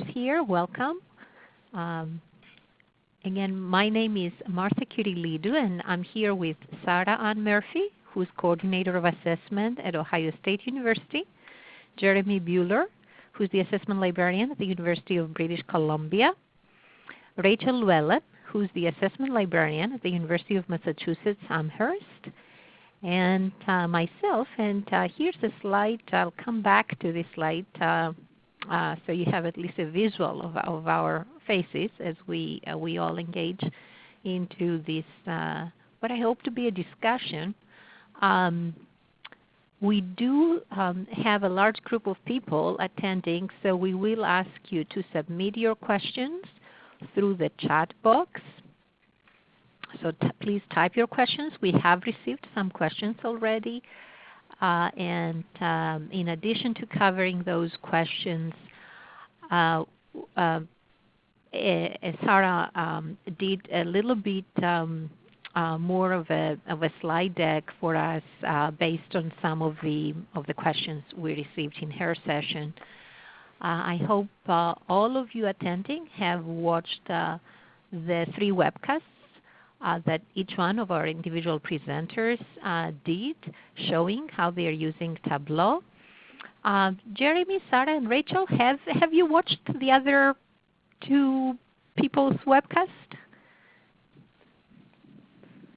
here, welcome. Um, again, my name is Martha Kyrillidou, and I'm here with Sarah Ann Murphy, who's Coordinator of Assessment at Ohio State University, Jeremy Buhler, who's the Assessment Librarian at the University of British Columbia, Rachel Lewellen, who's the Assessment Librarian at the University of Massachusetts Amherst, and uh, myself. And uh, here's a slide. I'll come back to this slide uh, uh, so you have at least a visual of, of our faces as we, uh, we all engage into this, uh, what I hope to be a discussion. Um, we do um, have a large group of people attending, so we will ask you to submit your questions through the chat box. So please type your questions. We have received some questions already. Uh, and um, in addition to covering those questions, uh, uh, Sarah um, did a little bit um, uh, more of a, of a slide deck for us uh, based on some of the, of the questions we received in her session. Uh, I hope all of you attending have watched the three webcasts that each one of our individual presenters uh, did, showing how they are using Tableau. Uh, Jeremy, Sarah, and Rachel, have, have you watched the other two people's webcast?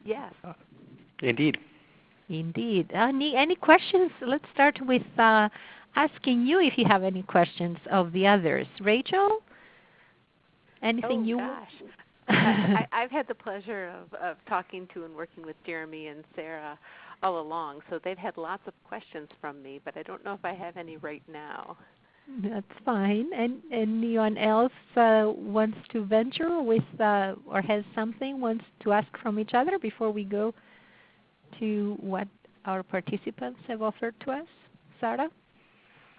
Yes. Indeed. Indeed. Any, any questions? Let's start with asking you if you have any questions of the others. Rachel? Anything oh, you gosh. I, have had the pleasure of, of talking to and working with Jeremy and Sarah all along, so they've had lots of questions from me, but I don't know if I have any right now. That's fine. And anyone else uh, wants to venture with uh, or has something wants to ask from each other before we go to what our participants have offered to us? Sarah?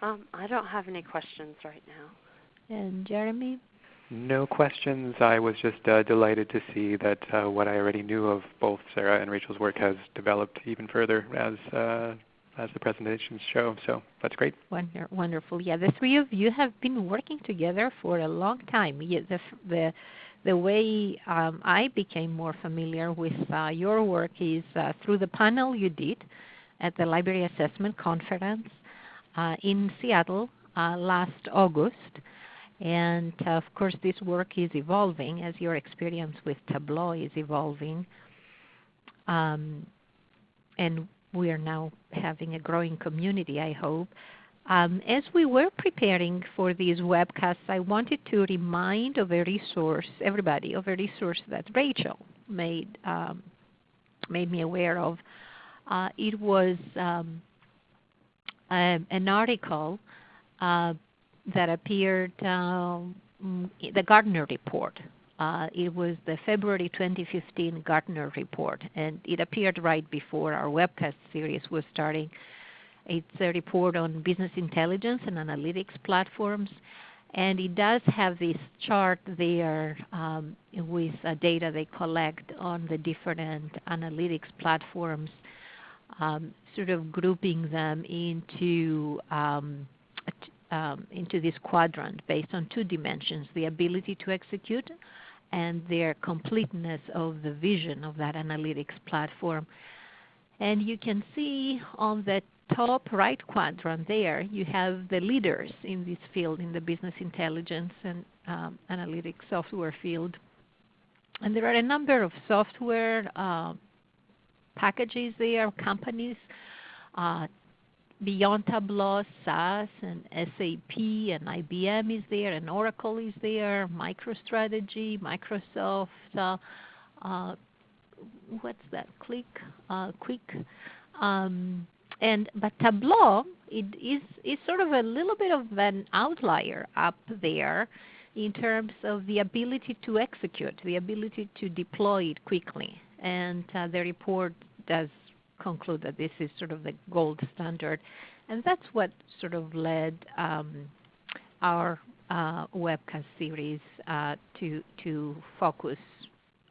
Um, I don't have any questions right now. And Jeremy? No questions. I was just uh, delighted to see that uh, what I already knew of both Sarah and Rachel's work has developed even further as uh, as the presentations show. So that's great. Wonder, wonderful. Yeah, the three of you have been working together for a long time. Yeah, the, the, the way um, I became more familiar with uh, your work is uh, through the panel you did at the Library Assessment Conference uh, in Seattle uh, last August. And uh, of course, this work is evolving as your experience with Tableau is evolving. Um, and we are now having a growing community, I hope. Um, as we were preparing for these webcasts, I wanted to remind of a resource, everybody, of a resource that Rachel made um, made me aware of. Uh, it was um, um, an article uh, that appeared, um, the Gartner report. Uh, it was the February 2015 Gartner report, and it appeared right before our webcast series was starting. It's a report on business intelligence and analytics platforms, and it does have this chart there um, with uh, data they collect on the different analytics platforms um, sort of grouping them into um, um, into this quadrant based on two dimensions: the ability to execute and their completeness of the vision of that analytics platform. And you can see on the top right quadrant there, you have the leaders in this field, in the business intelligence and um, analytics software field. And there are a number of software uh, packages there, companies, uh, beyond Tableau, SAS and SAP and IBM is there, and Oracle is there, MicroStrategy, Microsoft, uh, uh, what's that? Qlik, uh, Quick, um, and but Tableau it is is sort of a little bit of an outlier up there in terms of the ability to execute, the ability to deploy it quickly. And uh, the report does conclude that this is sort of the gold standard. And that's what sort of led um, our uh, webcast series uh, to, to focus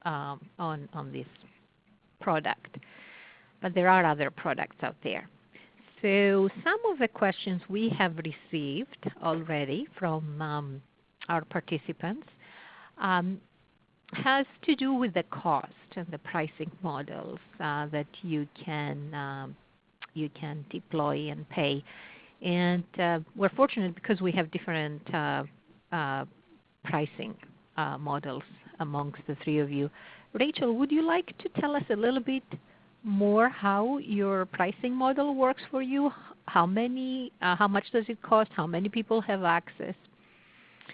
um, on, on this product. But there are other products out there. So some of the questions we have received already from um, our participants um, has to do with the cost and the pricing models uh, that you can um, you can deploy and pay. And uh, we're fortunate because we have different uh, uh pricing uh, models amongst the three of you. Rachel, would you like to tell us a little bit more how your pricing model works for you? How many, how much does it cost? How many people have access?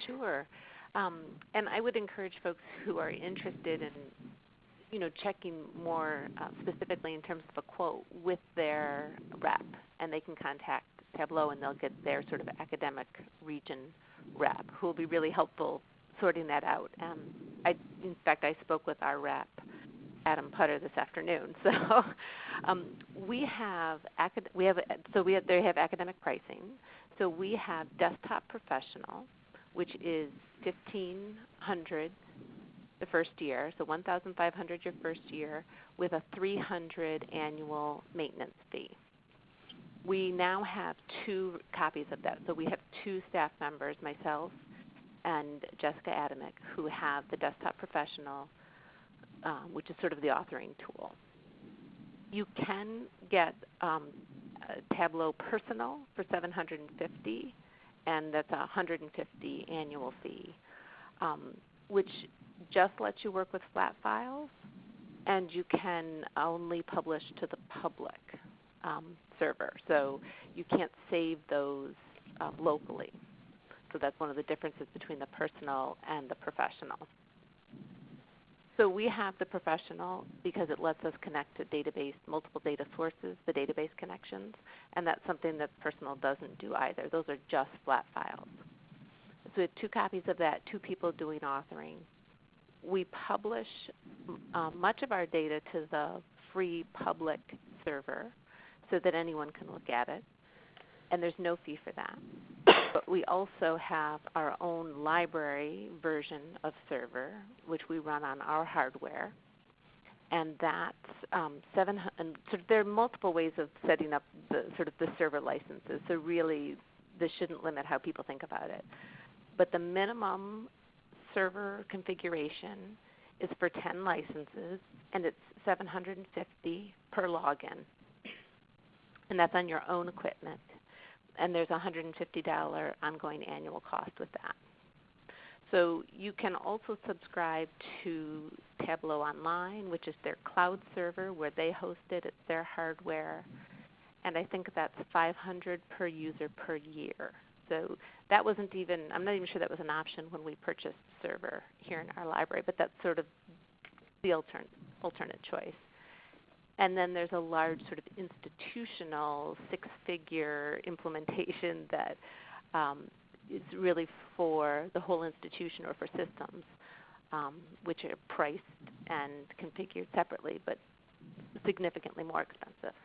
Sure. Um, and I would encourage folks who are interested in, you know, checking more uh, specifically in terms of a quote with their rep, and they can contact Tableau and they'll get their sort of academic region rep, who will be really helpful sorting that out. Um, I, in fact, I spoke with our rep, Adam Putter, this afternoon. So um, we have acad- we have so we have, they have academic pricing. So we have desktop professional, which is 1500 the first year, so 1500 your first year with a 300 annual maintenance fee. We now have two copies of that. So we have two staff members, myself and Jessica Adamick, who have the Desktop Professional, um, which is sort of the authoring tool. You can get um, Tableau Personal for 750 and that's a 150 annual fee, um, which just lets you work with flat files, and you can only publish to the public um, server. So you can't save those uh, locally. So that's one of the differences between the personal and the professional. So we have the professional because it lets us connect to database, multiple data sources, the database connections, and that's something that personal doesn't do either. Those are just flat files. So we have two copies of that, two people doing authoring. We publish uh, much of our data to the free public server so that anyone can look at it, and there's no fee for that but we also have our own library version of server, which we run on our hardware. And that's um, seven. And so there are multiple ways of setting up the sort of the server licenses. So really, this shouldn't limit how people think about it. But the minimum server configuration is for 10 licenses, and it's 750 per login. And that's on your own equipment and there's a $150 ongoing annual cost with that. So you can also subscribe to Tableau Online, which is their cloud server where they host it. It's their hardware. And I think that's 500 per user per year. So that wasn't even, I'm not even sure that was an option when we purchased the server here in our library, but that's sort of the alternate, alternate choice. And then there's a large sort of institutional six-figure implementation that um, is really for the whole institution or for systems, um, which are priced and configured separately, but significantly more expensive.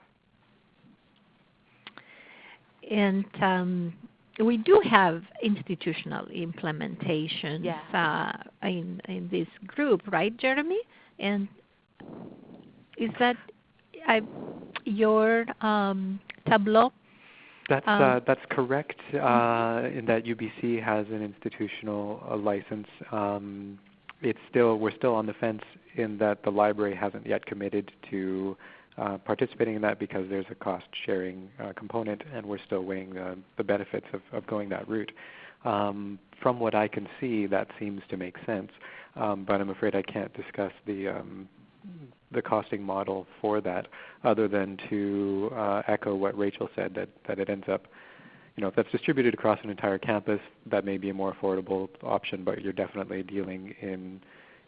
And um, we do have institutional implementations yeah. uh, in in this group, right, Jeremy? And is that I, your um, Tableau. That's um, uh, that's correct. Uh, in that UBC has an institutional uh, license. Um, it's still we're still on the fence in that the library hasn't yet committed to uh, participating in that because there's a cost sharing uh, component, and we're still weighing the, the benefits of, of going that route. Um, from what I can see, that seems to make sense, um, but I'm afraid I can't discuss the um, the costing model for that, other than to uh, echo what Rachel said that that it ends up, you know, if that's distributed across an entire campus, that may be a more affordable option, but you're definitely dealing in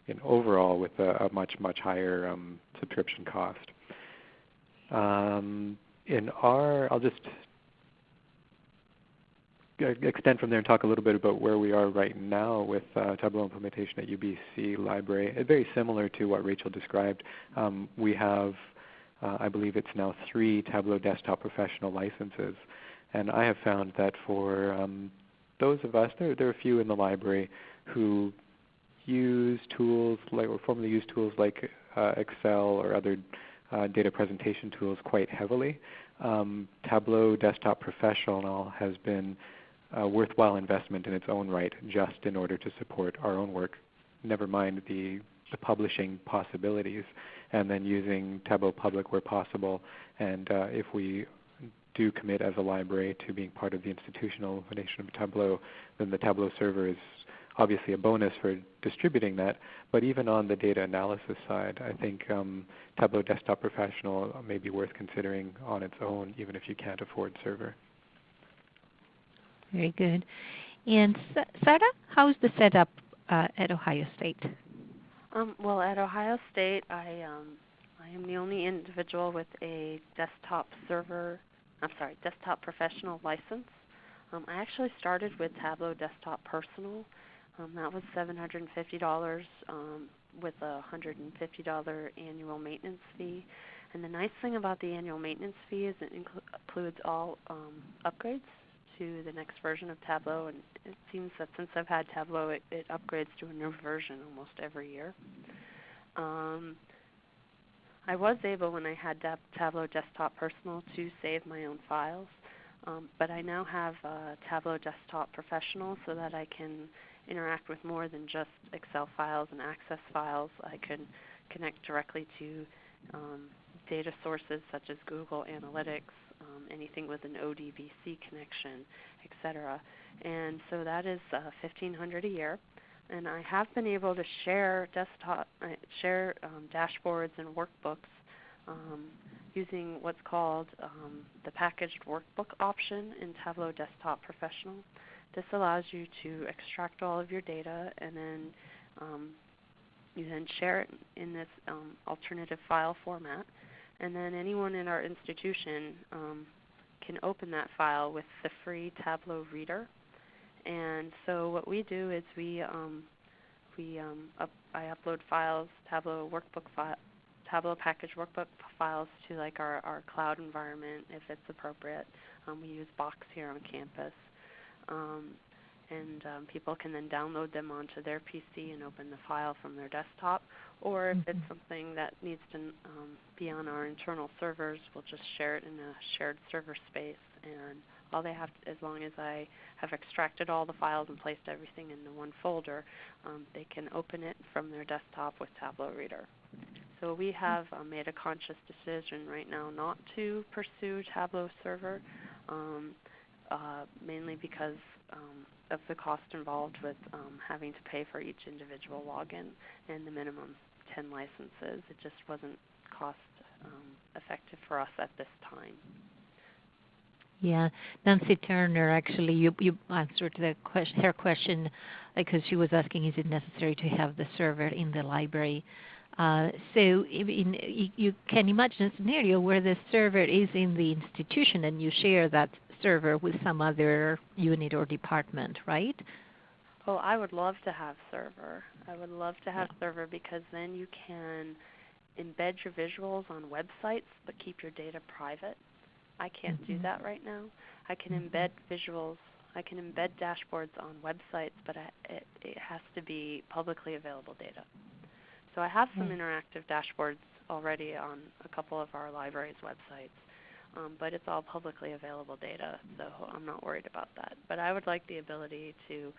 in overall with a, a much much higher um, subscription cost. Um, in our, I'll just extend from there and talk a little bit about where we are right now with uh, Tableau implementation at UBC Library. Uh, very similar to what Rachel described. Um, we have, uh, I believe it's now three Tableau Desktop Professional licenses. And I have found that for um, those of us, there, there are a few in the library who use tools like, or formerly use tools like uh, Excel or other uh, data presentation tools quite heavily. Um, Tableau Desktop Professional has been a worthwhile investment in its own right just in order to support our own work, never mind the, the publishing possibilities, and then using Tableau Public where possible. And uh, if we do commit as a library to being part of the institutional foundation of Tableau, then the Tableau server is obviously a bonus for distributing that. But even on the data analysis side, I think um, Tableau Desktop Professional may be worth considering on its own, even if you can't afford server. Very good. And Sarah, how's the setup uh, at Ohio State? Um, well, at Ohio State, I um, I am the only individual with a desktop server. I'm sorry, desktop professional license. Um, I actually started with Tableau Desktop Personal. Um, that was $750 um, with a $150 annual maintenance fee. And the nice thing about the annual maintenance fee is it inclu- includes all um, upgrades to the next version of Tableau, and it seems that since I've had Tableau, it, it upgrades to a new version almost every year. Um, I was able, when I had Tableau Desktop Personal, to save my own files, um, but I now have uh, Tableau Desktop Professional so that I can interact with more than just Excel files and Access files. I can connect directly to um, data sources such as Google Analytics, um, anything with an ODBC connection, etc. And so that is uh, 1500 a year. And I have been able to share desktop, uh, share um, dashboards and workbooks um, using what's called um, the packaged workbook option in Tableau Desktop Professional. This allows you to extract all of your data and then um, you then share it in this um, alternative file format and then anyone in our institution um, can open that file with the free Tableau Reader. And so what we do is we um, we um, up, I upload files, Tableau workbook file, Tableau package workbook files to like our, our cloud environment if it's appropriate. Um, we use Box here on campus. Um, and um, people can then download them onto their PC and open the file from their desktop. Or if mm-hmm. it's something that needs to um, be on our internal servers, we'll just share it in a shared server space. And all they have, to, as long as I have extracted all the files and placed everything in the one folder, um, they can open it from their desktop with Tableau Reader. So we have uh, made a conscious decision right now not to pursue Tableau Server, um, uh, mainly because um, of the cost involved with um, having to pay for each individual login and the minimum 10 licenses. It just wasn't cost um, effective for us at this time. Yeah, Nancy Turner actually, you, you answered the question, her question because she was asking, is it necessary to have the server in the library? Uh, so in, you can imagine a scenario where the server is in the institution and you share that server with some other unit or department, right? Oh, I would love to have server. I would love to have yeah. server because then you can embed your visuals on websites but keep your data private. I can't mm-hmm. do that right now. I can mm-hmm. embed visuals. I can embed dashboards on websites, but I, it, it has to be publicly available data. So I have some mm-hmm. interactive dashboards already on a couple of our library's websites um, but it's all publicly available data, so I'm not worried about that. But I would like the ability to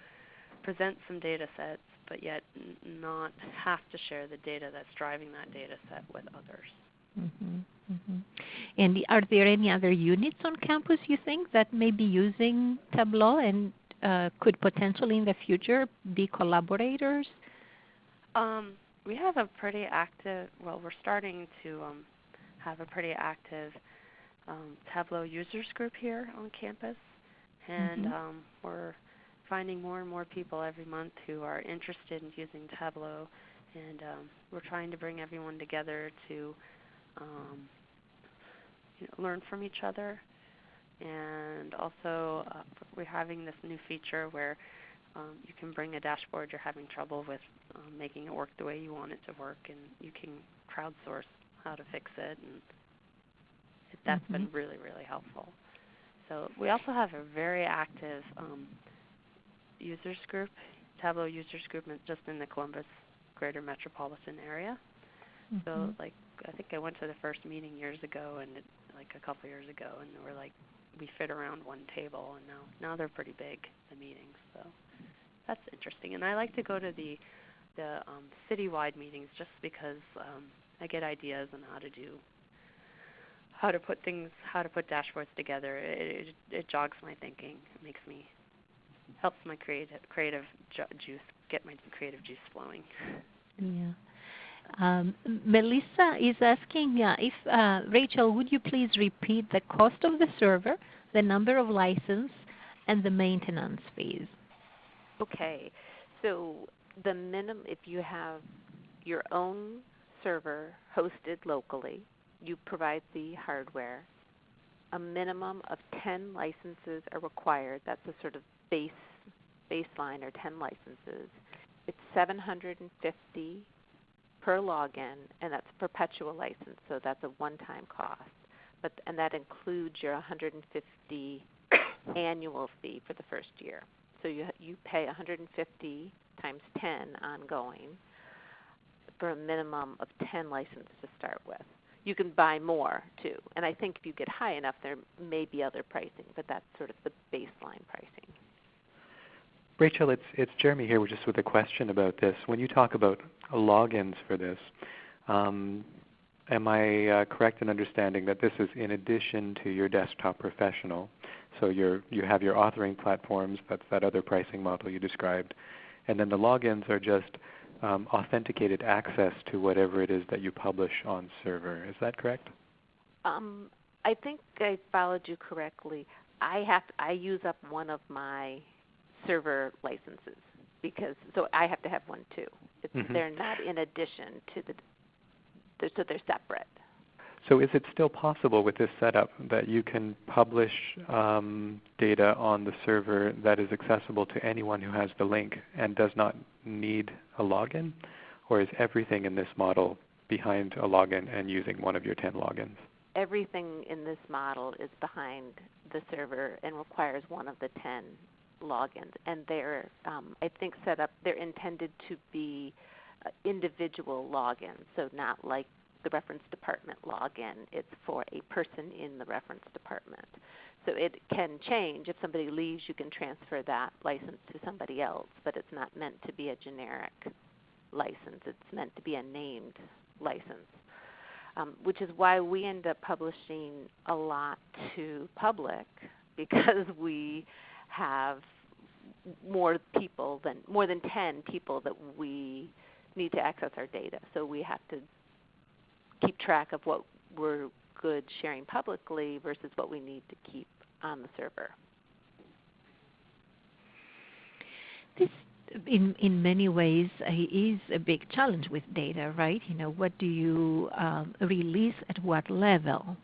present some data sets, but yet n- not have to share the data that's driving that data set with others. Mm-hmm, mm-hmm. And are there any other units on campus you think that may be using Tableau and uh, could potentially in the future be collaborators? Um, we have a pretty active, well, we're starting to um, have a pretty active um, Tableau users group here on campus, and mm-hmm. um, we're finding more and more people every month who are interested in using Tableau, and um, we're trying to bring everyone together to um, you know, learn from each other. And also, uh, we're having this new feature where um, you can bring a dashboard you're having trouble with um, making it work the way you want it to work, and you can crowdsource how to fix it and that's mm-hmm. been really, really helpful. So we also have a very active um, users group, Tableau users group, just in the Columbus greater metropolitan area. Mm-hmm. So like I think I went to the first meeting years ago, and it, like a couple years ago, and were like we fit around one table, and now now they're pretty big the meetings. So that's interesting. And I like to go to the the um, citywide meetings just because um, I get ideas on how to do how to put things how to put dashboards together. It, it, it jogs my thinking. It makes me helps my creative creative ju- juice get my creative juice flowing. Yeah. Um, Melissa is asking uh, if uh, Rachel, would you please repeat the cost of the server, the number of license, and the maintenance fees? Okay, so the minimum if you have your own server hosted locally, you provide the hardware. A minimum of 10 licenses are required. That's a sort of base baseline or 10 licenses. It's 750 per login, and that's a perpetual license, so that's a one-time cost. But and that includes your 150 annual fee for the first year. So you you pay 150 times 10 ongoing for a minimum of 10 licenses to start with. You can buy more too, and I think if you get high enough, there may be other pricing, but that's sort of the baseline pricing. Rachel, it's it's Jeremy here just with a question about this. When you talk about logins for this, um, am I uh, correct in understanding that this is in addition to your desktop professional? So you you have your authoring platforms, that's that other pricing model you described, and then the logins are just um, authenticated access to whatever it is that you publish on server. Is that correct? Um, I think I followed you correctly. I have to, I use up one of my server licenses because so I have to have one too. Mm-hmm. They're not in addition to the they're, so they're separate. So is it still possible with this setup that you can publish um, data on the server that is accessible to anyone who has the link and does not need a login? Or is everything in this model behind a login and using one of your 10 logins? Everything in this model is behind the server and requires one of the 10 logins, and they're um, I think set up. They're intended to be uh, individual logins, so not like the reference department login. It's for a person in the reference department. So it can change. If somebody leaves, you can transfer that license to somebody else, but it's not meant to be a generic license. It's meant to be a named license. Um, which is why we end up publishing a lot to public because we have more people than more than 10 people that we need to access our data. So we have to keep track of what we're good sharing publicly versus what we need to keep on the server. This, in in many ways, uh, is a big challenge with data, right? You know, what do you um, release at what level?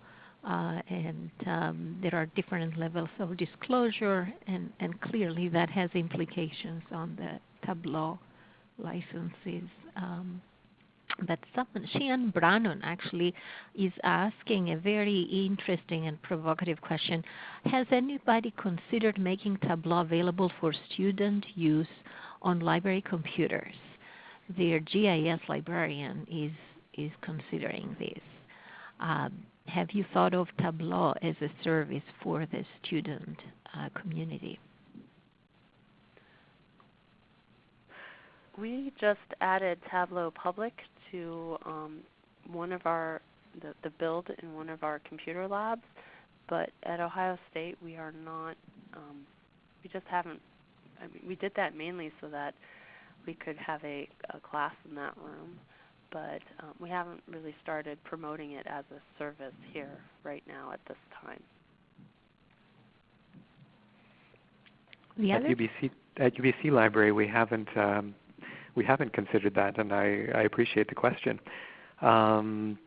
Uh, and um, there are different levels of disclosure, and, and, clearly that has implications on the Tableau licenses. Um, but someone, Sheehan Brannon actually is asking a very interesting and provocative question. Has anybody considered making Tableau available for student use on library computers? Their GIS librarian is, is considering this. Um, have you thought of Tableau as a service for the student uh, community? We just added Tableau Public to um, one of our the, the build in one of our computer labs, but at Ohio State we are not. Um, we just haven't. I mean, we did that mainly so that we could have a, a class in that room but um, we haven't really started promoting it as a service here right now at this time. The at UBC at UBC Library, we haven't um, we haven't considered that, and I, I appreciate the question. Um,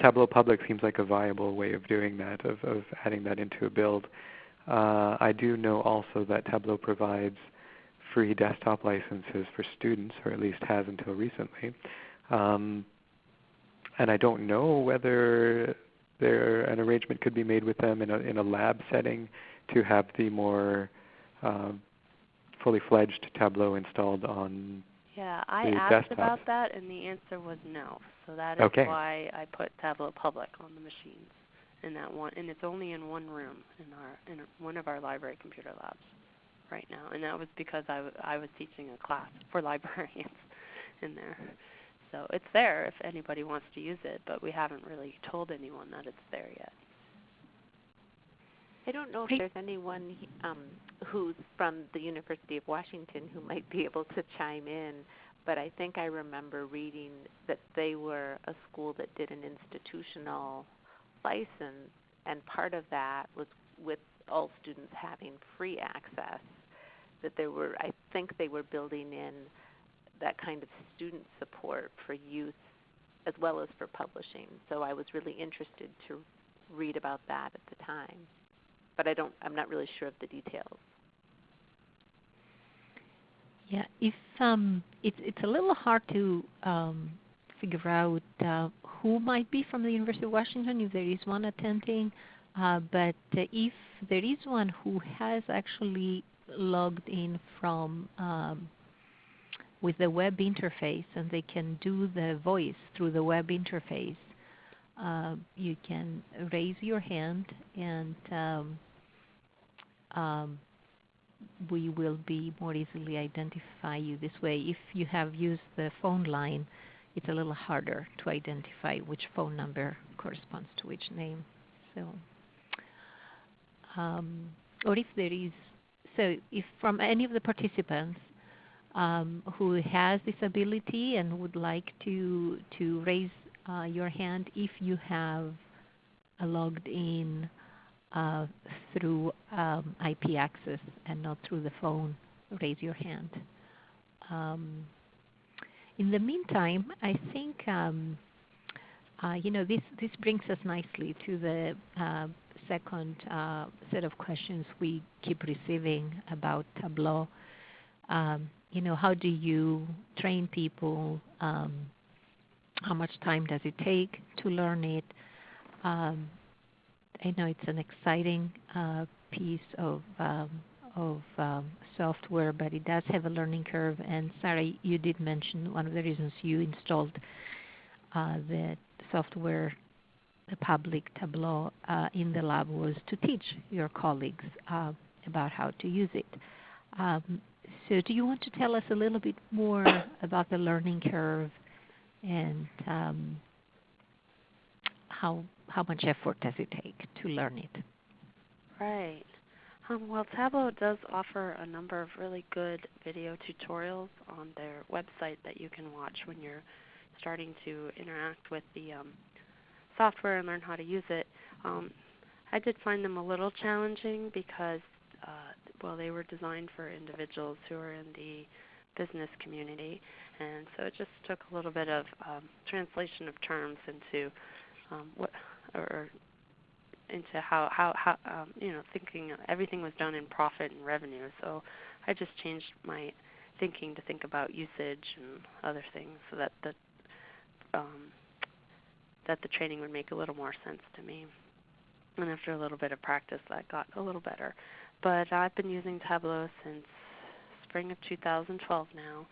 Tableau Public seems like a viable way of doing that, of, of adding that into a build. Uh, I do know also that Tableau provides free desktop licenses for students, or at least has until recently. Um, and I don't know whether there an arrangement could be made with them in a in a lab setting to have the more uh, fully fledged Tableau installed on. Yeah, I asked desktop. about that, and the answer was no. So that is okay. why I put Tableau Public on the machines. in that one, and it's only in one room in our in one of our library computer labs right now, and that was because I, w- I was teaching a class for librarians in there. So it's there if anybody wants to use it, but we haven't really told anyone that it's there yet. I don't know if there's anyone um, who's from the University of Washington who might be able to chime in, but I think I remember reading that they were a school that did an institutional license, and part of that was with all students having free access. That there were, I think they were building in that kind of student support for youth as well as for publishing. So I was really interested to read about that at the time but I don't. I'm not really sure of the details. Yeah, if um, it's it's a little hard to um, figure out uh, who might be from the University of Washington if there is one attending, uh, but uh, if there is one who has actually logged in from um, with the web interface and they can do the voice through the web interface, uh, you can raise your hand and um, um, we will be more easily identify you this way. If you have used the phone line, it's a little harder to identify which phone number corresponds to which name. So, um, or if there is, so if from any of the participants um, who has this ability and would like to to raise uh, your hand, if you have a logged in uh, through um, IP access and not through the phone, raise your hand. Um, in the meantime, I think um, uh, you know this this brings us nicely to the uh, second uh, set of questions we keep receiving about Tableau. Um, you know, how do you train people? Um, how much time does it take to learn it? Um, I know it's an exciting uh, piece of um, of um, software, but it does have a learning curve. And Sarah, you did mention one of the reasons you installed uh, the software, the public Tableau, uh, in the lab was to teach your colleagues uh, about how to use it. Um, so, do you want to tell us a little bit more about the learning curve and um, how how much effort does it take to learn it? Right. Um, well, Tableau does offer a number of really good video tutorials on their website that you can watch when you're starting to interact with the um, software and learn how to use it. Um, I did find them a little challenging because, uh, well, they were designed for individuals who are in the business community, and so it just took a little bit of um, translation of terms into um, what or into how how how um, you know thinking everything was done in profit and revenue. So I just changed my thinking to think about usage and other things so that the um, that the training would make a little more sense to me. And after a little bit of practice, that got a little better. But I've been using Tableau since spring of 2012 now.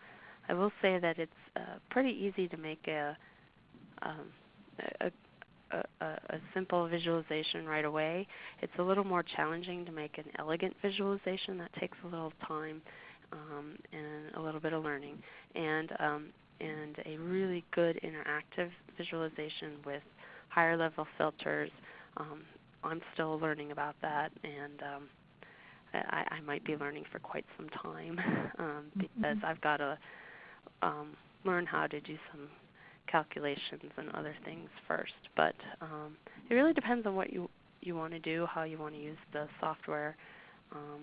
I will say that it's uh, pretty easy to make a, um, a a, a, simple visualization right away. It's a little more challenging to make an elegant visualization. That takes a little time um, and a little bit of learning, and um, and a really good interactive visualization with higher level filters. Um, I'm still learning about that, and um, I, I might be learning for quite some time um, because mm-hmm. I've got to um, learn how to do some calculations and other things first. But um, it really depends on what you you want to do, how you want to use the software, um,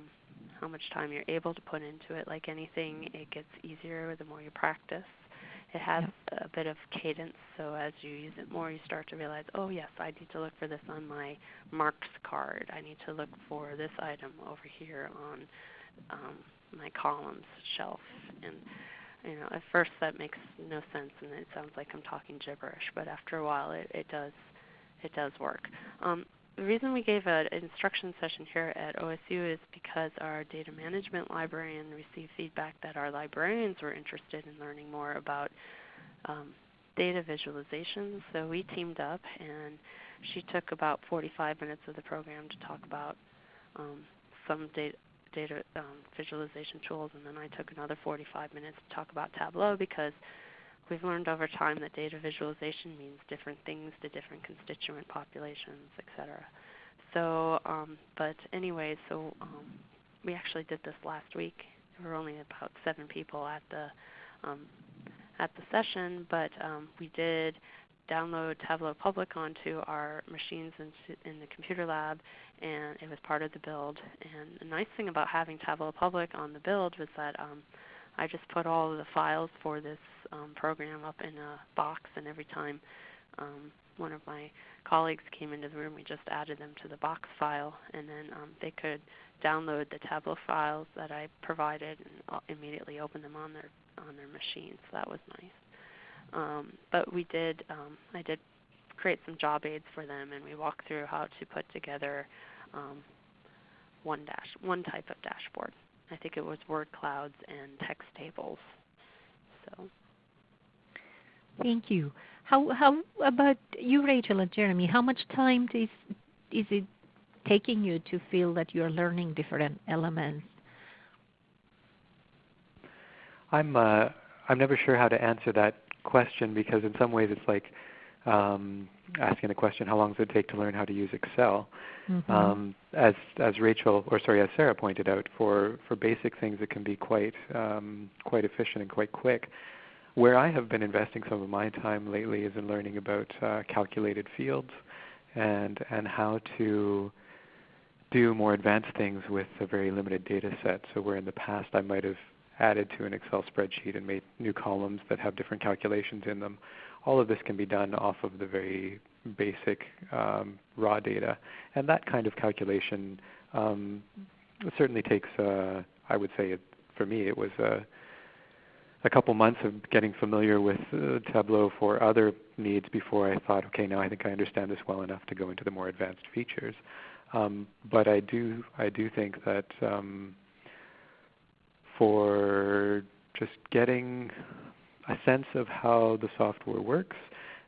how much time you're able to put into it. Like anything, it gets easier the more you practice. It has a bit of cadence, so as you use it more, you start to realize, oh yes, I need to look for this on my marks card. I need to look for this item over here on um, my columns shelf, and you know, at first that makes no sense and it sounds like I'm talking gibberish, but after a while it, it does it does work. Um, the reason we gave an instruction session here at OSU is because our data management librarian received feedback that our librarians were interested in learning more about um, data visualization. So we teamed up and she took about 45 minutes of the program to talk about um, some data, data um, visualization tools, and then I took another 45 minutes to talk about Tableau because we've learned over time that data visualization means different things to different constituent populations, etc. So, um, but anyway, so um, we actually did this last week. There were only about seven people at the um, at the session, but um, we did download Tableau Public onto our machines in, in, the computer lab, and it was part of the build. And the nice thing about having Tableau Public on the build was that um, I just put all of the files for this um, program up in a box, and every time um, one of my colleagues came into the room, we just added them to the box file, and then um, they could download the Tableau files that I provided and immediately open them on their on their machine. So that was nice. Um, but we did, um, I did create some job aids for them, and we walked through how to put together um, one dash, one type of dashboard. I think it was word clouds and text tables. So. Thank you. How how about you, Rachel and Jeremy? How much time is is it taking you to feel that you're learning different elements? I'm uh, I'm never sure how to answer that question because in some ways it's like um, asking the question, how long does it take to learn how to use Excel? Mm-hmm. Um, as as Rachel or sorry, as Sarah pointed out, for for basic things it can be quite um, quite efficient and quite quick. Where I have been investing some of my time lately is in learning about uh, calculated fields and and how to do more advanced things with a very limited data set. So where in the past I might have added to an Excel spreadsheet and made new columns that have different calculations in them. All of this can be done off of the very basic um, raw data. And that kind of calculation um, certainly takes, uh, I would say, it, for me, it was a, a couple months of getting familiar with uh, Tableau for other needs before I thought, okay, now I think I understand this well enough to go into the more advanced features. Um, but I do, I do think that um, for just getting a sense of how the software works.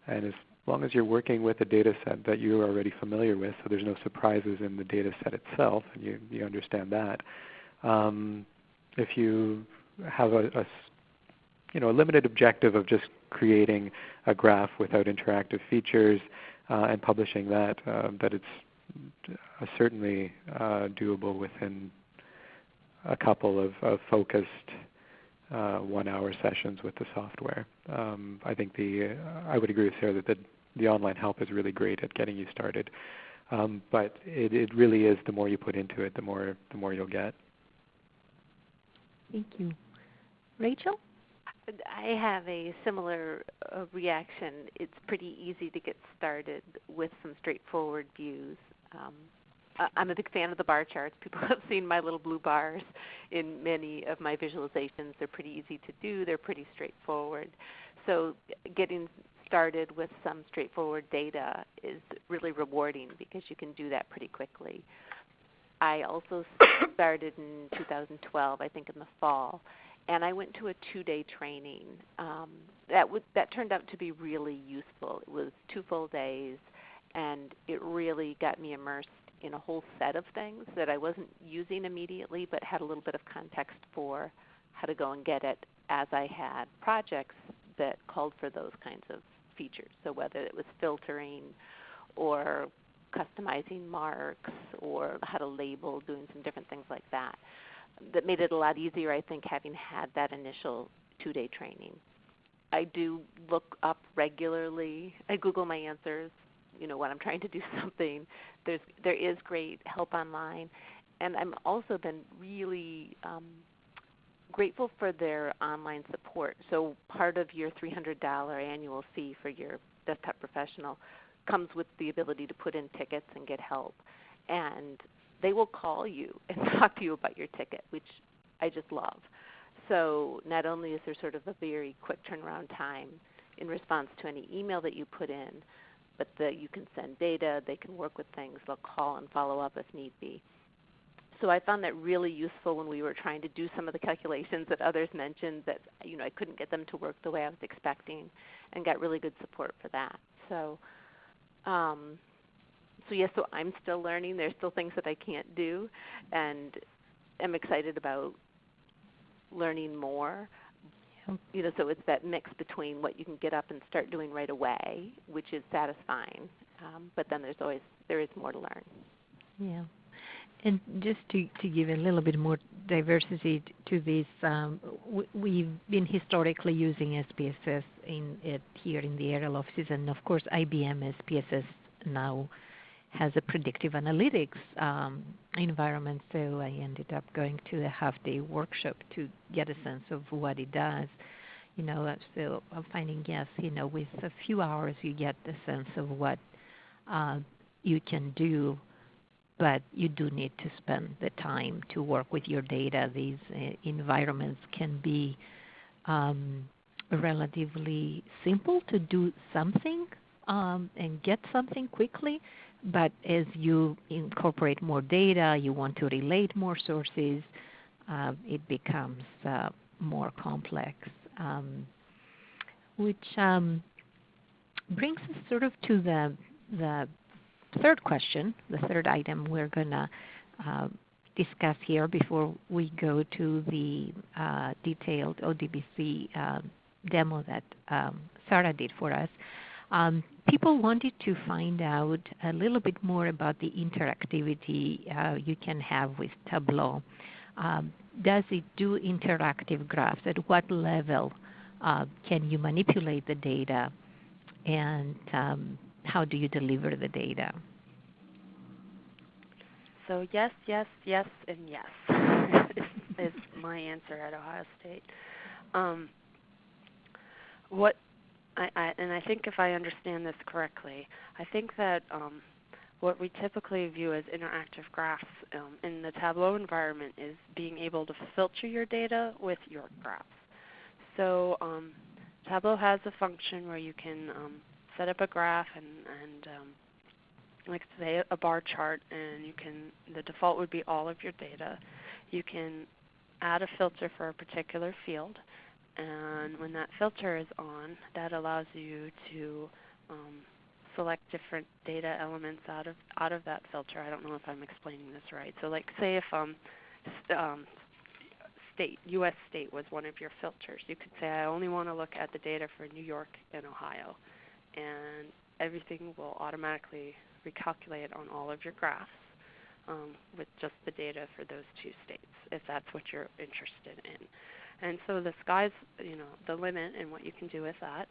And as long as you're working with a data set that you're already familiar with, so there's no surprises in the data set itself, and you, you understand that. Um, if you have a, a, you know, a limited objective of just creating a graph without interactive features uh, and publishing that, uh, that it's uh, certainly uh, doable within a couple of, of focused uh, one-hour sessions with the software. Um, I think the uh, I would agree with Sarah that the, the online help is really great at getting you started. Um, but it, it really is the more you put into it, the more the more you'll get. Thank you, Rachel. I have a similar uh, reaction. It's pretty easy to get started with some straightforward views. Um, I'm a big fan of the bar charts. People have seen my little blue bars in many of my visualizations. They're pretty easy to do. They're pretty straightforward. So getting started with some straightforward data is really rewarding because you can do that pretty quickly. I also started in 2012, I think in the fall, and I went to a two-day training. Um, that would, that turned out to be really useful. It was two full days, and it really got me immersed in a whole set of things that I wasn't using immediately, but had a little bit of context for how to go and get it as I had projects that called for those kinds of features. So whether it was filtering or customizing marks or how to label, doing some different things like that. That made it a lot easier, I think, having had that initial two-day training. I do look up regularly. I Google my answers you know when I'm trying to do something. There's there is great help online, and I'm also been really um, grateful for their online support. So part of your $300 annual fee for your desktop professional comes with the ability to put in tickets and get help, and they will call you and talk to you about your ticket, which I just love. So not only is there sort of a very quick turnaround time in response to any email that you put in, but the, you can send data, they can work with things, they'll call and follow up if need be. So I found that really useful when we were trying to do some of the calculations that others mentioned that you know I couldn't get them to work the way I was expecting, and got really good support for that. So um, so yes, so I'm still learning. There's still things that I can't do, and am excited about learning more. You know, so it's that mix between what you can get up and start doing right away, which is satisfying, um, but then there's always there is more to learn. Yeah. And just to, to give a little bit more diversity to this, um, we've been historically using SPSS in it here in the ARL offices, and of course IBM SPSS now has a predictive analytics um, environment. So I ended up going to a half-day workshop to get a sense of what it does. You know, so I'm finding yes, you know, with a few hours you get the sense of what uh, you can do but you do need to spend the time to work with your data. These uh, environments can be um, relatively simple to do something um, and get something quickly, but as you incorporate more data, you want to relate more sources, uh, it becomes uh, more complex. Um, which um, brings us sort of to the the third question, the third item we're going to uh, discuss here before we go to the uh, detailed ODBC uh, demo that um, Sarah did for us. Um, people wanted to find out a little bit more about the interactivity uh, you can have with Tableau. Um, does it do interactive graphs? At what level uh, can you manipulate the data? And um, how do you deliver the data? So yes, yes, yes, and yes is, my answer at Ohio State. Um, what I, I, and I think if I understand this correctly, I think that um, what we typically view as interactive graphs um, in the Tableau environment is being able to filter your data with your graphs. So um, Tableau has a function where you can um, set up a graph and, and um, like say a bar chart and you can the default would be all of your data. You can add a filter for a particular field and when that filter is on that allows you to um, select different data elements out of out of that filter. I don't know if I'm explaining this right. So like say if um, um, state US state was one of your filters, you could say I only want to look at the data for New York and Ohio and everything will automatically recalculate on all of your graphs um, with just the data for those two states, if that's what you're interested in. And so the sky's you know the limit and what you can do with that.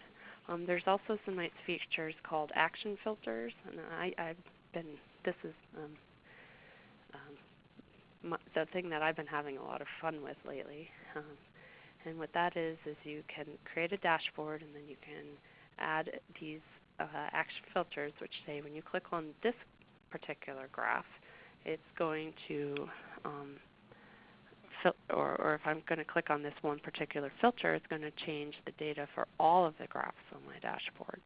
Um, there's also some nice features called action filters, and I, I've been this is um, um, my, the thing that I've been having a lot of fun with lately. Um, and what that is is you can create a dashboard, and then you can add these uh, action filters, which say when you click on this particular graph, it's going to, um, or, or if I'm going to click on this one particular filter, it's going to change the data for all of the graphs on my dashboard.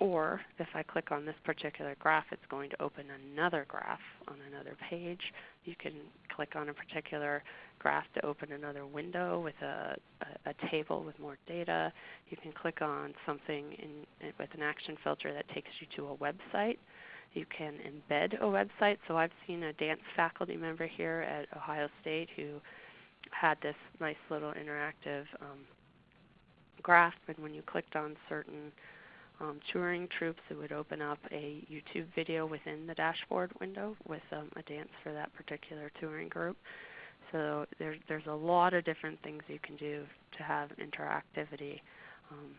Or if I click on this particular graph, it's going to open another graph on another page. You can click on a particular graph to open another window with a, a, a table with more data. You can click on something in, with an action filter that takes you to a website. You can embed a website. So I've seen a dance faculty member here at Ohio State who had this nice little interactive um, graph, and when you clicked on certain um, touring troupes, it would open up a YouTube video within the dashboard window with um, a dance for that particular touring group. So there's there's a lot of different things you can do to have interactivity um,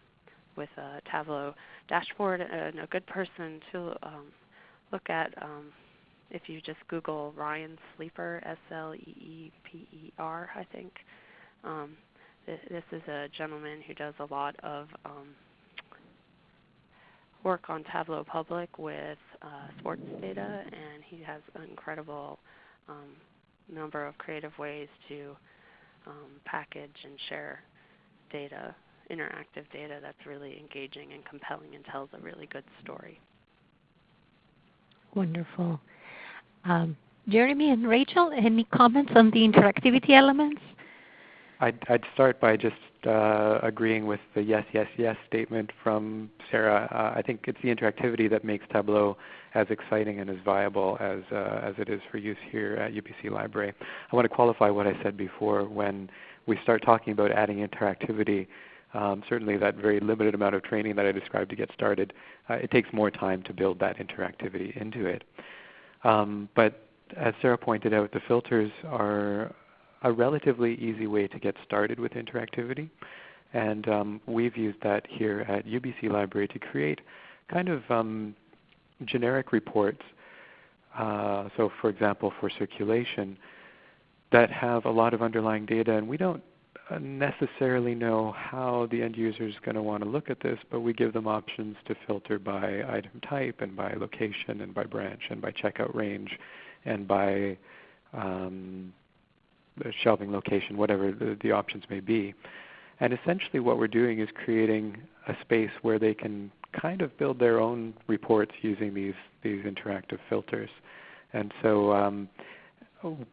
with a Tableau dashboard. And a good person to um, look at um, if you just Google Ryan Sleeper, S-L-E-E-P-E-R, I think. Um, th this is a gentleman who does a lot of um, work on Tableau Public with uh, sports data, and he has an incredible um, number of creative ways to um, package and share data, interactive data that's really engaging and compelling and tells a really good story. Wonderful. Um, Jeremy and Rachel, any comments on the interactivity elements? I'd, I'd start by just uh, agreeing with the yes, yes, yes statement from Sarah. Uh, I think it's the interactivity that makes Tableau as exciting and as viable as, uh, as it is for use here at UBC Library. I want to qualify what I said before. When we start talking about adding interactivity, um, certainly that very limited amount of training that I described to get started, uh, it takes more time to build that interactivity into it. Um, but as Sarah pointed out, the filters are a relatively easy way to get started with interactivity. And um, we've used that here at UBC Library to create kind of um, generic reports. Uh, so for example, for circulation, that have a lot of underlying data, and we don't necessarily know how the end user is going to want to look at this, but we give them options to filter by item type and by location and by branch and by checkout range and by um, shelving location, whatever the, the options may be. And essentially what we're doing is creating a space where they can kind of build their own reports using these, these interactive filters. And so um,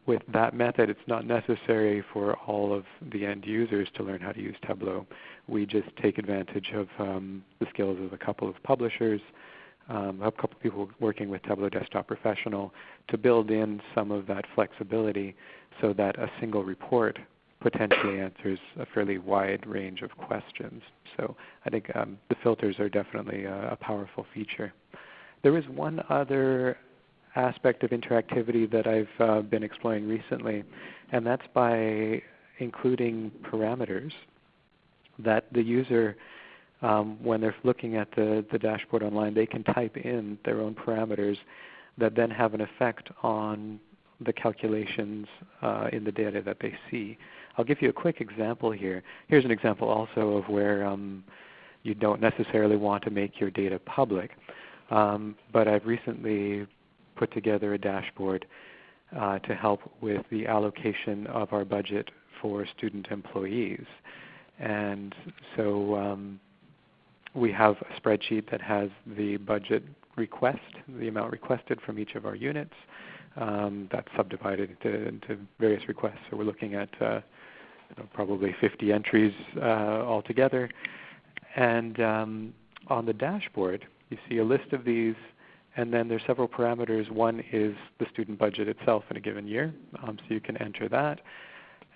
with that method, it's not necessary for all of the end users to learn how to use Tableau. We just take advantage of um, the skills of a couple of publishers, um, a couple of people working with Tableau Desktop Professional to build in some of that flexibility so that a single report potentially answers a fairly wide range of questions. So I think um, the filters are definitely a, a powerful feature. There is one other aspect of interactivity that I've uh, been exploring recently, and that's by including parameters that the user, um, when they're looking at the, the dashboard online, they can type in their own parameters that then have an effect on the calculations uh, in the data that they see. I'll give you a quick example here. Here's an example also of where um, you don't necessarily want to make your data public. Um, but I've recently put together a dashboard uh, to help with the allocation of our budget for student employees. And so um, we have a spreadsheet that has the budget request, the amount requested from each of our units. Um, that's subdivided into, into, various requests. So we're looking at uh, you know, probably 50 entries uh, altogether. And um, on the dashboard, you see a list of these, and then there's several parameters. One is the student budget itself in a given year, um, so you can enter that.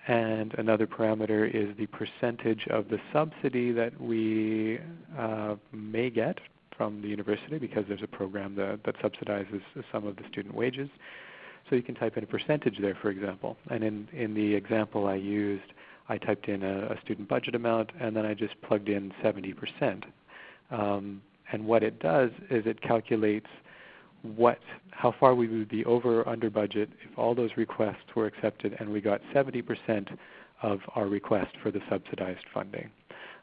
And another parameter is the percentage of the subsidy that we uh, may get from the university because there's a program that, that subsidizes some of the student wages. So you can type in a percentage there, for example. And in, in the example I used, I typed in a, a student budget amount, and then I just plugged in 70%. Um, and what it does is it calculates what, how far we would be over or under budget if all those requests were accepted and we got 70% of our request for the subsidized funding.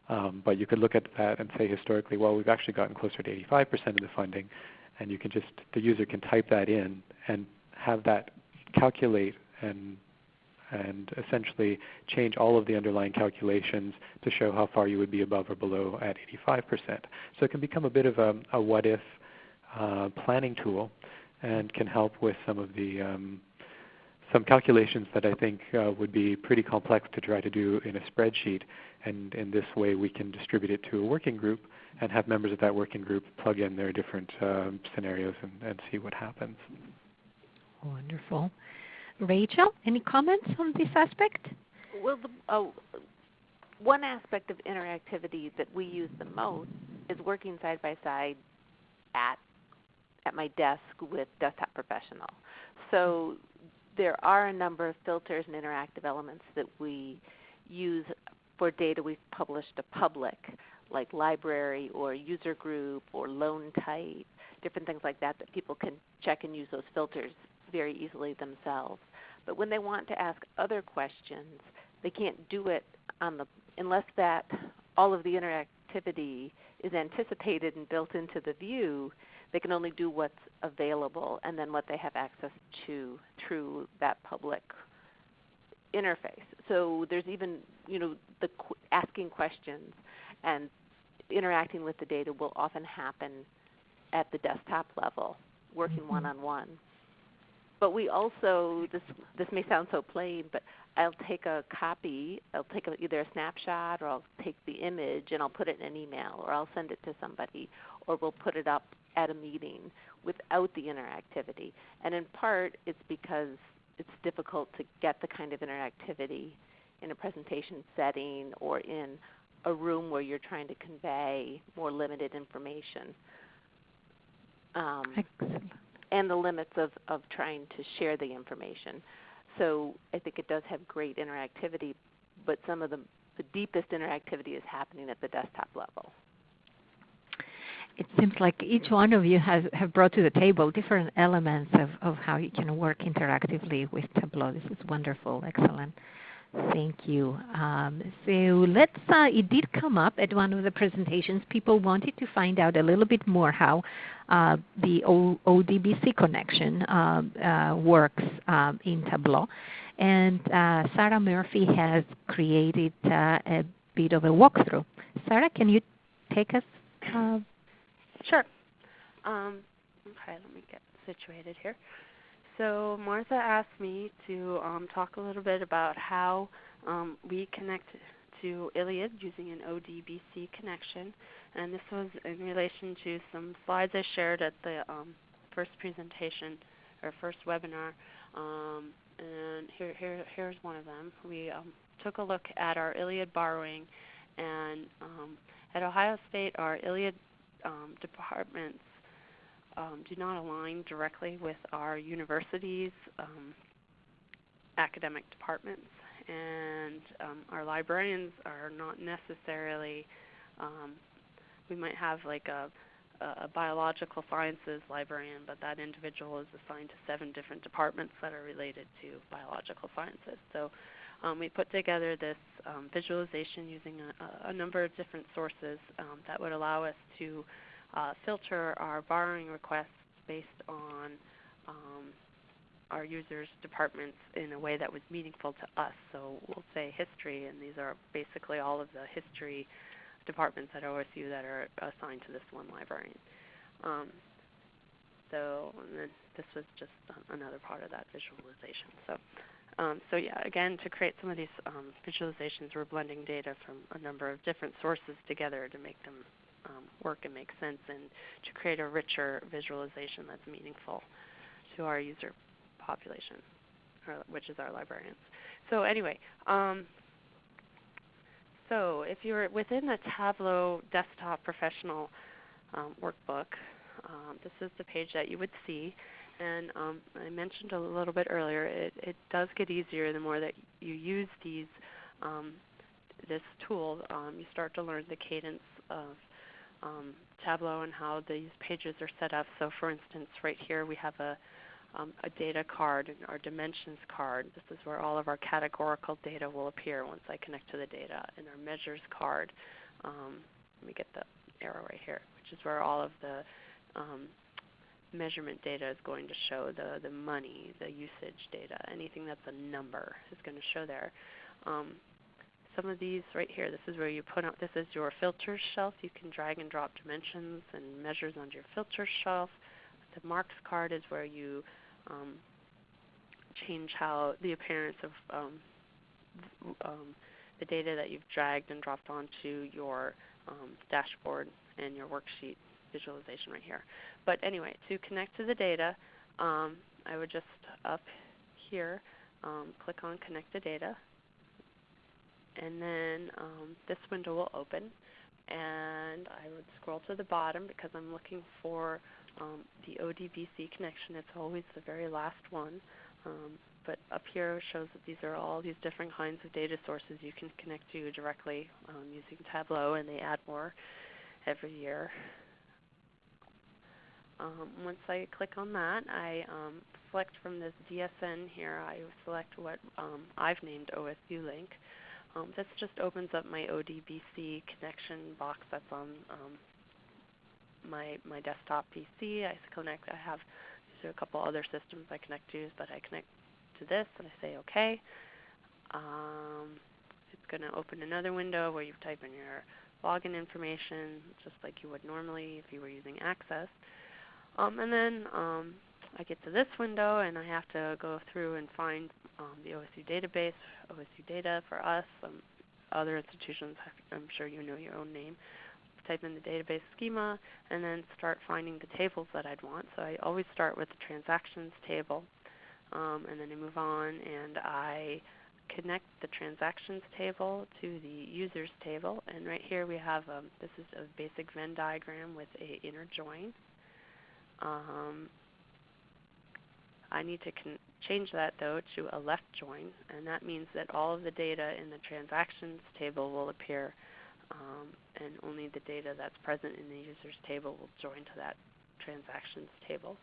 Um, but you could look at that and say historically, well, we've actually gotten closer to 85% of the funding, and you can just the user can type that in and have that calculate and and essentially change all of the underlying calculations to show how far you would be above or below at 85%. So it can become a bit of a, a what if uh, planning tool and can help with some of the um, some calculations that I think uh, would be pretty complex to try to do in a spreadsheet. And in this way we can distribute it to a working group and have members of that working group plug in their different um, scenarios and, and see what happens. Wonderful. Rachel, any comments on this aspect? Well, the, oh, one aspect of interactivity that we use the most is working side by side at at my desk with Desktop Professional. So hmm. there are a number of filters and interactive elements that we use for data we've published to public, like library or user group or loan type, different things like that that people can check and use those filters very easily themselves. But when they want to ask other questions, they can't do it on the unless that all of the interactivity is anticipated and built into the view. They can only do what's available and then what they have access to through that public interface. So there's even you know the qu- asking questions and interacting with the data will often happen at the desktop level, working one on one. But we also this this may sound so plain, but I'll take a copy. I'll take a, either a snapshot or I'll take the image and I'll put it in an email or I'll send it to somebody or we'll put it up at a meeting without the interactivity. And in part, it's because it's difficult to get the kind of interactivity in a presentation setting or in a room where you're trying to convey more limited information. Um, Excellent. And the limits of, of trying to share the information. So I think it does have great interactivity, but some of the, the deepest interactivity is happening at the desktop level. It seems like each one of you has have brought to the table different elements of, of how you can work interactively with Tableau. This is wonderful, excellent. Thank you. Um, so let's. Uh, it did come up at one of the presentations. People wanted to find out a little bit more how uh, the o- ODBC connection uh, uh, works um, in Tableau, and Sarah Murphy has created a bit of a walkthrough. Sarah, can you take us? Sure. Um, okay, let me get situated here. So Martha asked me to um, talk a little bit about how um, we connect to ILLiad using an ODBC connection, and this was in relation to some slides I shared at the um, first presentation or first webinar. Um, and here, here, here's one of them. We um, took a look at our ILLiad borrowing, and um, at Ohio State, our ILLiad departments um, do not align directly with our university's um, academic departments, and um, our librarians are not necessarily. Um, we might have like a, a biological sciences librarian, but that individual is assigned to seven different departments that are related to biological sciences. So um, we put together this um, visualization using a, a, number of different sources um, that would allow us to uh, filter our borrowing requests based on um, our users' departments in a way that was meaningful to us. So we'll say history, and these are basically all of the history departments at OSU that are assigned to this one librarian. Um, so this was just another part of that visualization. So, um, so yeah, again, to create some of these um, visualizations, we're blending data from a number of different sources together to make them um, work and make sense and to create a richer visualization that's meaningful to our user population, or, which is our librarians. So anyway, um, so if you're within the Tableau Desktop Professional um, workbook, um, this is the page that you would see. And um, I mentioned a little bit earlier, it, it, does get easier the more that you use these um, this tool. Um, you start to learn the cadence of um, Tableau and how these pages are set up. So for instance, right here we have a, um, a data card, and our dimensions card. This is where all of our categorical data will appear once I connect to the data. And our measures card, um, let me get the arrow right here, which is where all of the um, measurement data is going to show, the, the money, the usage data, anything that's a number is going to show there. Um, some of these right here, this is where you put out, this is your filters shelf. You can drag and drop dimensions and measures onto your filters shelf. The marks card is where you um, change how the appearance of um, um, the data that you've dragged and dropped onto your um, dashboard and your worksheet visualization right here. But anyway, to connect to the data, um, I would just up here click on Connect to Data and then this window will open and scroll to the bottom because I'm looking for um, the ODBC connection. It's always the very last one. Um, but up here shows that these are all these different kinds of data sources you can connect to directly um, using Tableau, and they add more every year. Um, once I click on that, I um, select from this DSN here, I select what um, I've named OSU Link. Um, this just opens up my ODBC connection box that's on um, my my desktop PC. I connect. I have these are a couple other systems I connect to, but I connect to this and I say OK. Um, it's going to open another window where you type in your login information, just like you would normally if you were using Access. Um, and then um, I get to this window and I have to go through and find um, the OSU database, OSU data for us. Um, other institutions, I'm sure you know your own name. Type in the database schema and then start finding the tables that I'd want. So I always start with the transactions table um, and then I move on and I connect the transactions table to the users table. And right here we have, um, this is a basic Venn diagram with a inner join. Um, I need to change that though to a left join, and that means that all of the data in the transactions table will appear, um, and only the data that's present in the users table will join to that transactions table.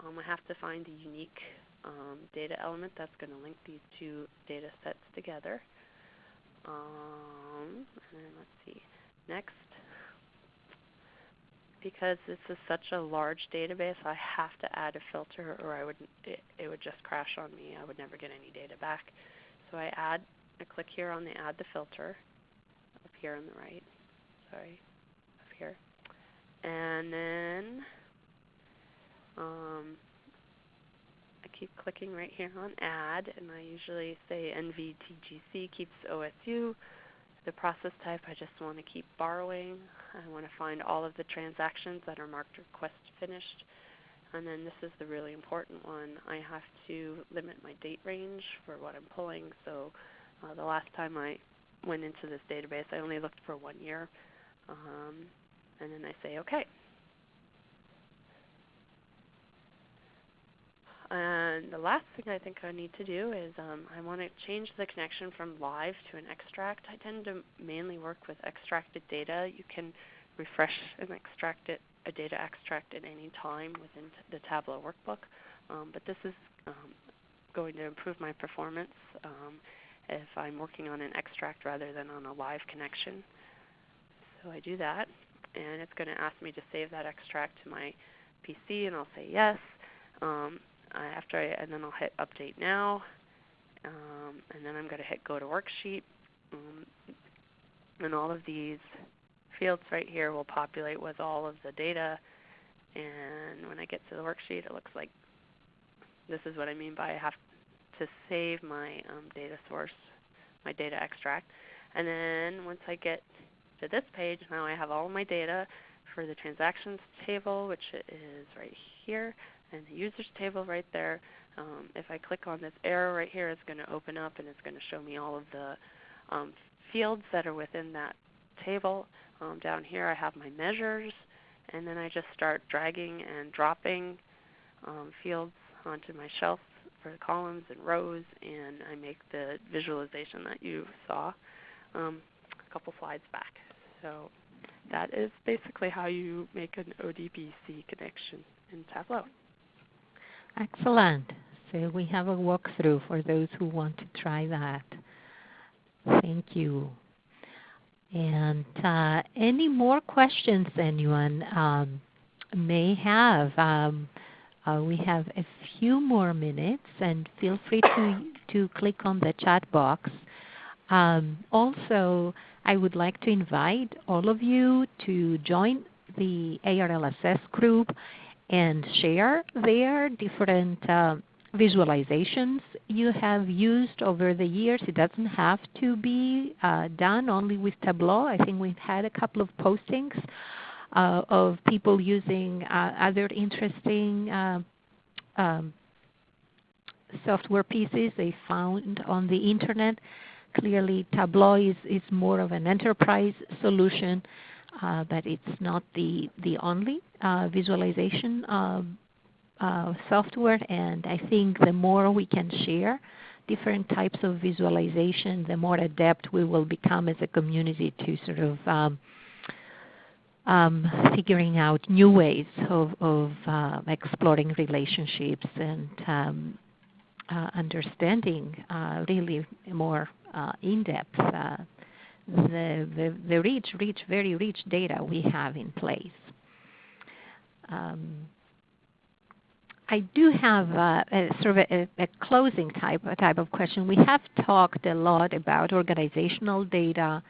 Um, I have to find the unique um, data element that's going to link these two data sets together. Um, and then let's see. Next, because this is such a large database, I have to add a filter or I would it, it would just crash on me. I would never get any data back. So I add I click here on the add the filter here on the right. Sorry, up here. And then um, I keep clicking right here on add and I usually say NVTGC keeps OSU. The process type I just want to keep borrowing. I want to find all of the transactions that are marked request finished. And then this is the really important one. I have to limit my date range for what I'm pulling. So uh, the last time I went into this database, I only looked for one year. Um, and then I say OK. And the last thing I think I need to do is um, I want to change the connection from live to an extract. I tend to mainly work with extracted data. You can refresh and extract it, a data extract at any time within the Tableau workbook. Um, but this is um, going to improve my performance um, if I'm working on an extract rather than on a live connection. So I do that, and it's going to ask me to save that extract to my PC, and I'll say yes. Um, after I, and then I'll hit Update Now, um, and then I'm going to hit Go to Worksheet. Um, and all of these fields right here will populate with all of the data. And when I get to the worksheet, it looks like this is what I mean by I have to save my um, data source, my data extract. And then once I get to this page, now I have all my data for the transactions table, which is right here and the users table right there. Um, if I click on this arrow right here, it's going to open up and it's going to show me all of the um, fields that are within that table. Um, down here I have my measures, and then I just start dragging and dropping um, fields onto my shelf for the columns and rows, and I make the visualization that you saw um, a couple slides back. So that is basically how you make an ODBC connection in Tableau. Excellent. So we have a walkthrough for those who want to try that. Thank you. And uh, any more questions anyone um, may have? Um, uh, we have a few more minutes, and feel free to, to click on the chat box. Um, also, I would like to invite all of you to join the ARLSS group and share their different uh, visualizations you have used over the years. It doesn't have to be uh, done only with Tableau. I think we've had a couple of postings uh, of people using uh, other interesting uh, um, software pieces they found on the internet. Clearly Tableau is, is more of an enterprise solution uh, but it's not the, the only uh, visualization um, uh, software. And I think the more we can share different types of visualization, the more adept we will become as a community to sort of um, um, figuring out new ways of, of uh, exploring relationships and um, uh, understanding uh, really more uh, in-depth the, the, the rich, rich, very rich data we have in place. Um, I do have a, a sort of a, a, closing type, a type of question. We have talked a lot about organizational data,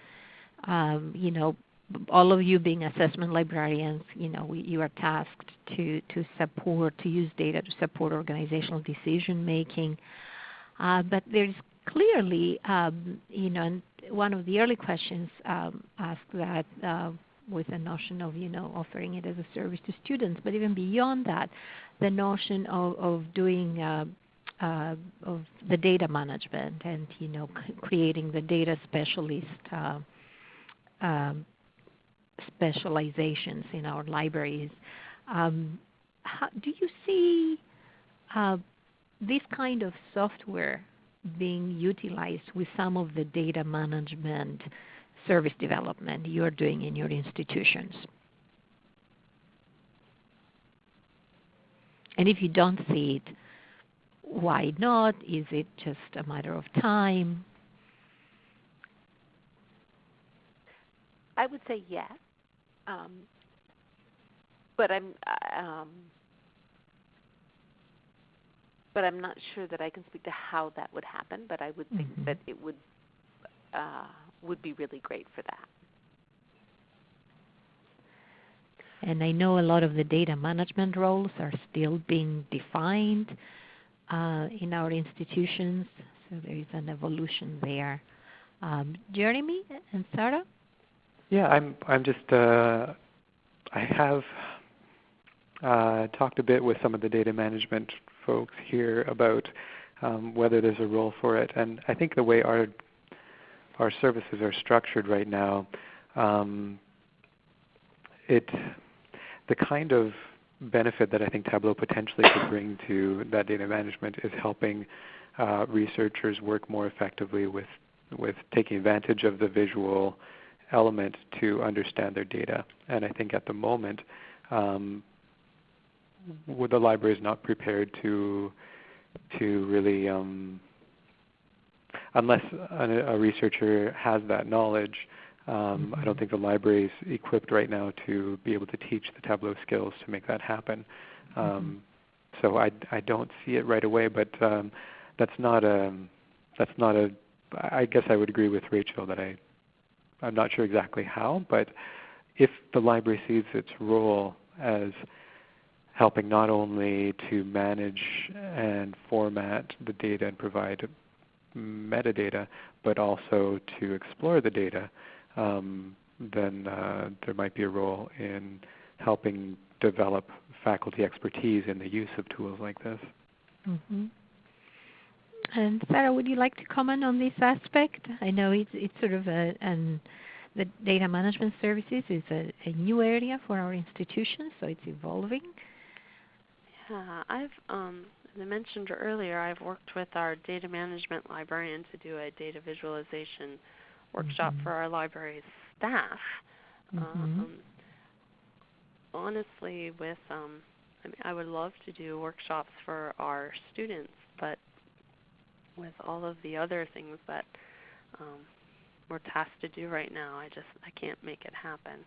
um, you know, all of you being assessment librarians, you know, we, you are tasked to, to support, to use data to support organizational decision making. Uh, but there's clearly, um, you know, one of the early questions um, asked that uh, with the notion of, you know, offering it as a service to students, but even beyond that, the notion of, of doing uh, uh, of the data management and you know creating the data specialist uh, um, specializations in our libraries. Um, how, do you see uh, this kind of software being utilized with some of the data management service development you're doing in your institutions? And if you don't see it, why not? Is it just a matter of time? I would say yes, um, but I'm um, but I'm not sure that I can speak to how that would happen. But I would think mm-hmm. that it would uh, would be really great for that. And I know a lot of the data management roles are still being defined uh, in our institutions, so there is an evolution there. Um, Jeremy and Sarah? Yeah, I'm. I'm just. Uh, I have uh, talked a bit with some of the data management folks here about um, whether there's a role for it, and I think the way our our services are structured right now, um, it the kind of benefit that I think Tableau potentially could bring to that data management is helping uh, researchers work more effectively with with taking advantage of the visual element to understand their data. And I think at the moment, um, the library is not prepared to to really, um, unless a, a, researcher has that knowledge. Um, I don't think the library is equipped right now to be able to teach the Tableau skills to make that happen. Um, so I, I don't see it right away, but um, that's not a that's not a. I guess I would agree with Rachel that I I'm not sure exactly how, but if the library sees its role as helping not only to manage and format the data and provide metadata, but also to explore the data, um, then uh, there might be a role in helping develop faculty expertise in the use of tools like this. Mm-hmm. And Sarah, would you like to comment on this aspect? I know it's it's sort of a an the data management services is a, a new area for our institution, so it's evolving. Yeah, I've um, as I mentioned earlier, I've worked with our data management librarian to do a data visualization workshop mm-hmm. for our library staff. Mm-hmm. Um, honestly, with um, I, mean, I would love to do workshops for our students, but with all of the other things that um, we're tasked to do right now, I just I can't make it happen.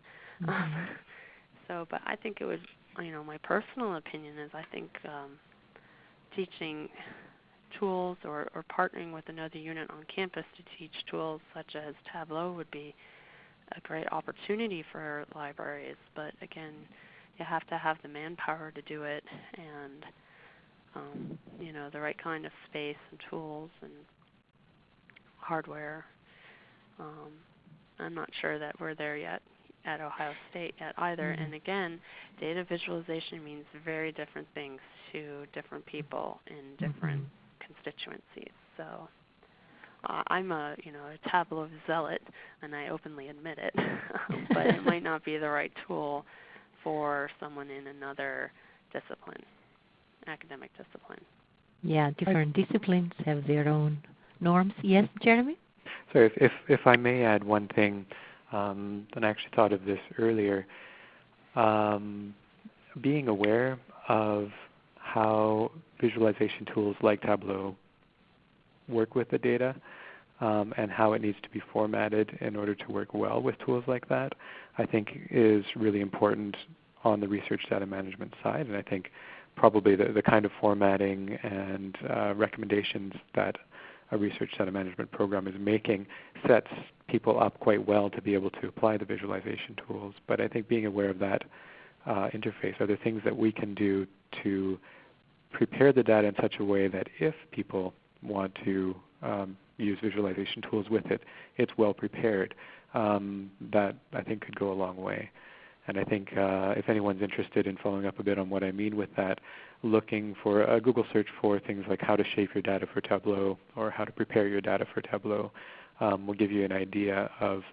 Mm-hmm. so, but I think it would, you know, my personal opinion is I think um, teaching tools or, or partnering with another unit on campus to teach tools such as Tableau would be a great opportunity for libraries. But again, you have to have the manpower to do it and um, you know the right kind of space and tools and hardware. Um, I'm not sure that we're there yet at Ohio State yet either. Mm-hmm. And again, data visualization means very different things to different people in different mm-hmm. constituencies. So uh, I'm a you know a Tableau zealot, and I openly admit it. but it might not be the right tool for someone in another discipline academic discipline. Yeah, different disciplines have their own norms. Yes, Jeremy? So if, if, if I may add one thing, um, and I actually thought of this earlier, um, being aware of how visualization tools like Tableau work with the data um, and how it needs to be formatted in order to work well with tools like that, I think is really important on the research data management side. And I think probably the, the kind of formatting and uh, recommendations that a research data management program is making sets people up quite well to be able to apply the visualization tools. But I think being aware of that uh, interface, are there things that we can do to prepare the data in such a way that if people want to um, use visualization tools with it, it's well prepared. Um, that I think could go a long way. And I think uh, if anyone's interested in following up a bit on what I mean with that, looking for a Google search for things like how to shape your data for Tableau or how to prepare your data for Tableau um, will give you an idea of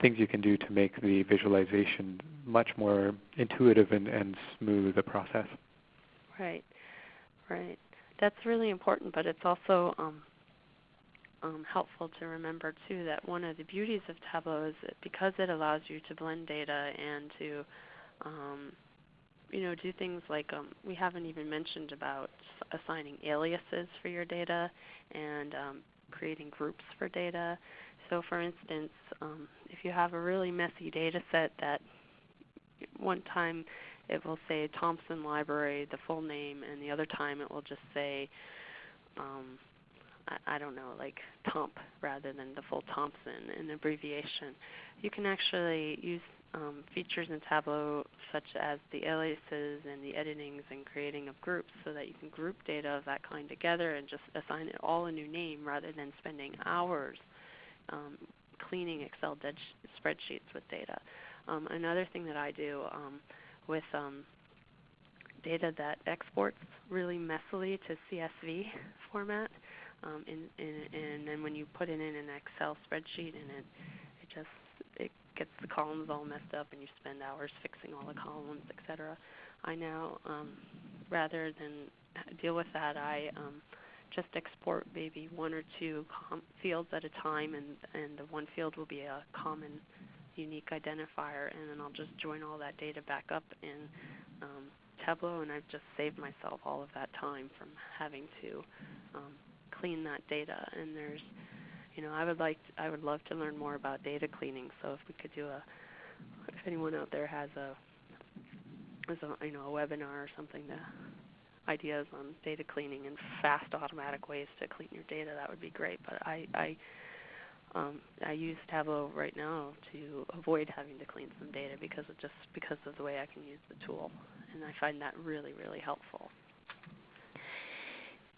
things you can do to make the visualization much more intuitive and, and smooth a process. Right, right. That's really important, but it's also um, um, helpful to remember too that one of the beauties of Tableau is that because it allows you to blend data and to um, you know do things like um, we haven't even mentioned about assigning aliases for your data and um, creating groups for data. So for instance, um, if you have a really messy data set that one time it will say Thompson Library, the full name, and the other time it will just say um, I, don't know, like Tomp rather than the full Thompson, an abbreviation. You can actually use um, features in Tableau such as the aliases and the editings and creating of groups so that you can group data of that kind together and just assign it all a new name rather than spending hours um, cleaning Excel spreadsheets with data. Um, another thing that I do um, with um, data that exports really messily to CSV format um, in, in, and then when you put it in an Excel spreadsheet and it, it just it gets the columns all messed up and you spend hours fixing all the columns, etc. I now, um, rather than deal with that, I um, just export maybe one or two fields at a time, and and the one field will be a common unique identifier, and then I'll just join all that data back up in um, Tableau, and I've just saved myself all of that time from having to um, clean that data. And there's, you know, I would like, to, I would love to learn more about data cleaning. So if we could do a, if anyone out there has a, has a you know, a webinar or something to ideas on data cleaning and fast automatic ways to clean your data, that would be great. But I, I um, I use Tableau right now to avoid having to clean some data because of just because of the way I can use the tool, and I find that really really helpful.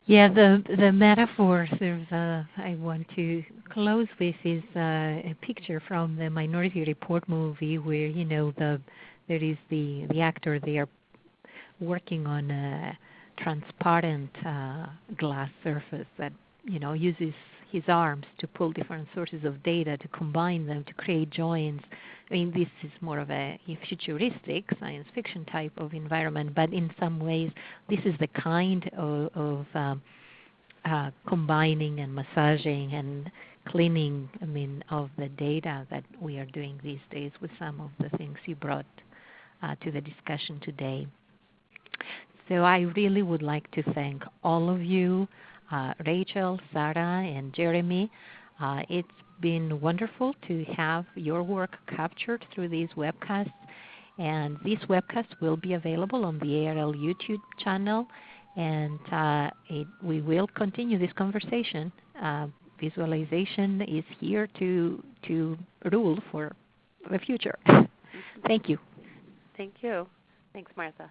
Yeah, the the metaphor there's a, I want to close with is uh, a picture from the Minority Report movie where you know the there is the the actor they are working on a transparent uh, glass surface that you know uses his arms to pull different sources of data to combine them to create joins. I mean, this is more of a futuristic science fiction type of environment, but in some ways, this is the kind of, of um, uh, combining and massaging and cleaning, I mean, of the data that we are doing these days with some of the things you brought uh, to the discussion today. So I really would like to thank all of you uh, Rachel, Sarah, and Jeremy. Uh, it's been wonderful to have your work captured through these webcasts. And these webcasts will be available on the ARL YouTube channel. And uh, it, we will continue this conversation. Uh, visualization is here to, to rule for the future. Thank you. Thank you. Thanks, Martha.